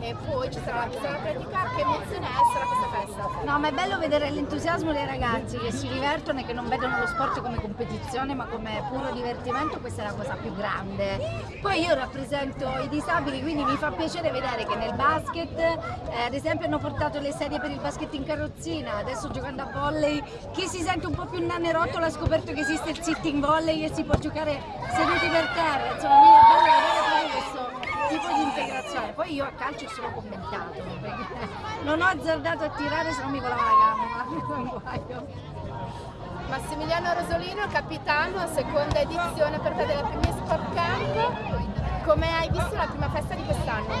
e poi ci sarà la pista pratica. Che emozione è a questa festa? No, ma è bello vedere l'entusiasmo dei ragazzi che si divertono e che non vedono lo sport come competizione ma come puro divertimento, questa è la cosa più grande. Poi io rappresento i disabili, quindi mi fa piacere vedere che nel basket, eh, ad esempio hanno portato le sedie per il basket in carrozzina, adesso giocando a volley, chi si sente un po' più nanerotto ha scoperto che esiste il sitting volley e si può giocare seduti per terra, insomma è bello vedere tipo di integrazione. Poi io a calcio solo commentato, non ho azzardato a tirare se non mi volava la gamba, guaio. Massimiliano Rosolino, capitano, seconda edizione per te delle prime Sport Camp. Come hai visto la prima festa di quest'anno?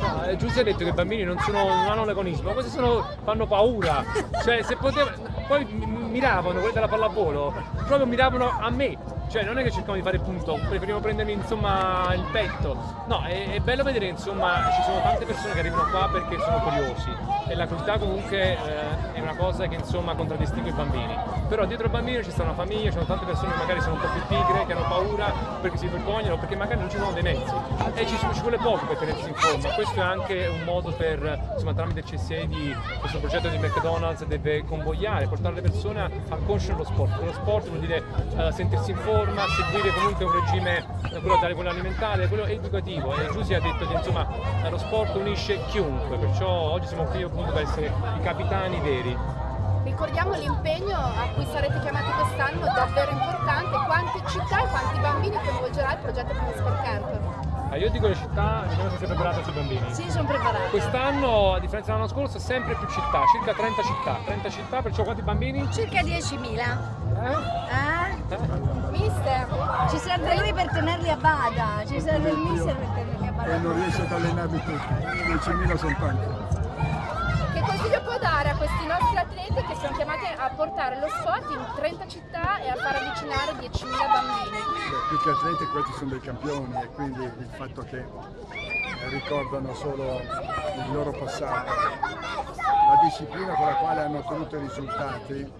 No, eh, Giuseppe ha detto che i bambini non, sono, non hanno l'agonismo, questi sono, fanno paura. Cioè, se poteva, poi miravano, quelli della pallavolo, proprio miravano a me. Cioè, non è che cercavano di fare punto, preferivo prendermi insomma il petto. No, è, è bello vedere insomma ci sono tante persone che arrivano qua perché sono curiosi e la curiosità comunque eh, è una cosa che insomma contraddistingue i bambini. Però dietro ai bambini ci sta una famiglia, ci sono tante persone che magari sono un po' più pigre, che hanno paura perché si vergognano, perché magari non ci sono dei mezzi e ci, ci vuole poco per tenersi in forma. Questo è anche un modo per, insomma, tramite il CSA di questo progetto di McDonald's deve convogliare, portare le persone a conoscere lo sport. Lo sport vuol dire uh, sentirsi in forma, seguire comunque un regime, quello, quello alimentare, quello educativo. E Giusy ha detto che insomma lo sport unisce chiunque, perciò oggi siamo qui appunto per essere i capitani veri. Ricordiamo l'impegno a cui sarete chiamati quest'anno, davvero importante. Quante città e quanti bambini coinvolgerà il progetto Primo Sport Camp? Ah, io dico le città, diciamo che sei preparata sui bambini. Sì, sono preparata. Quest'anno, a differenza dell'anno scorso, sempre più città, circa 30 città. 30 città, perciò quanti bambini? Circa 10.000. Eh? Eh? Mister, Ci serve lui per tenerli a bada, ci serve il mister per tenerli a bada. E non riesce ad allenarli tutti, 10.000 sono tanti. che consiglio a questi nostri atleti che sono chiamati a portare lo sport in 30 città e a far avvicinare 10.000 bambini? Più che atleti questi sono dei campioni e quindi il fatto che ricordano solo il loro passato, la disciplina con la quale hanno ottenuto i risultati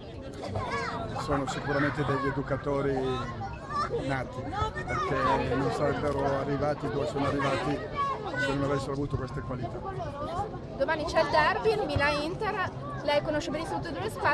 sono sicuramente degli educatori nati perché non sarebbero arrivati dove sono arrivati se non avessero avuto queste qualità. Domani c'è il derby, il Milan-Inter, lei conosce benissimo tutte e due le squadre.